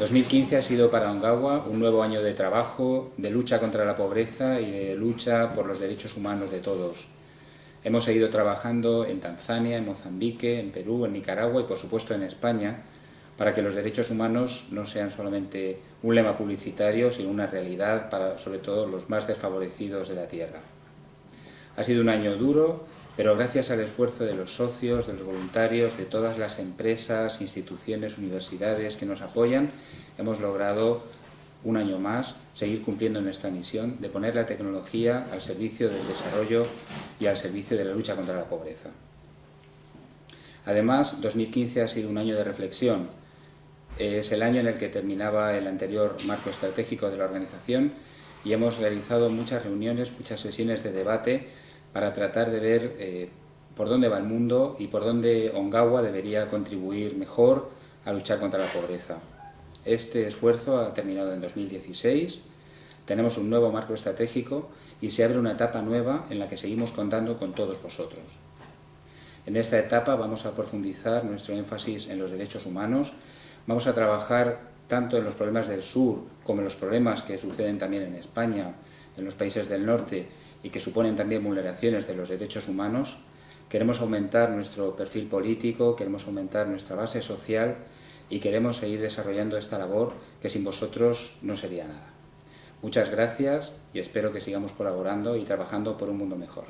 2015 ha sido para Ongawa un nuevo año de trabajo, de lucha contra la pobreza y de lucha por los derechos humanos de todos. Hemos seguido trabajando en Tanzania, en Mozambique, en Perú, en Nicaragua y por supuesto en España para que los derechos humanos no sean solamente un lema publicitario, sino una realidad para sobre todo los más desfavorecidos de la tierra. Ha sido un año duro, pero gracias al esfuerzo de los socios, de los voluntarios, de todas las empresas, instituciones, universidades que nos apoyan, hemos logrado un año más seguir cumpliendo nuestra misión de poner la tecnología al servicio del desarrollo y al servicio de la lucha contra la pobreza. Además, 2015 ha sido un año de reflexión. Es el año en el que terminaba el anterior marco estratégico de la organización y hemos realizado muchas reuniones, muchas sesiones de debate para tratar de ver eh, por dónde va el mundo y por dónde Ongawa debería contribuir mejor a luchar contra la pobreza. Este esfuerzo ha terminado en 2016, tenemos un nuevo marco estratégico y se abre una etapa nueva en la que seguimos contando con todos vosotros. En esta etapa vamos a profundizar nuestro énfasis en los derechos humanos, vamos a trabajar tanto en los problemas del sur como en los problemas que suceden también en España, en los países del norte y que suponen también vulneraciones de los derechos humanos, queremos aumentar nuestro perfil político, queremos aumentar nuestra base social y queremos seguir desarrollando esta labor que sin vosotros no sería nada. Muchas gracias y espero que sigamos colaborando y trabajando por un mundo mejor.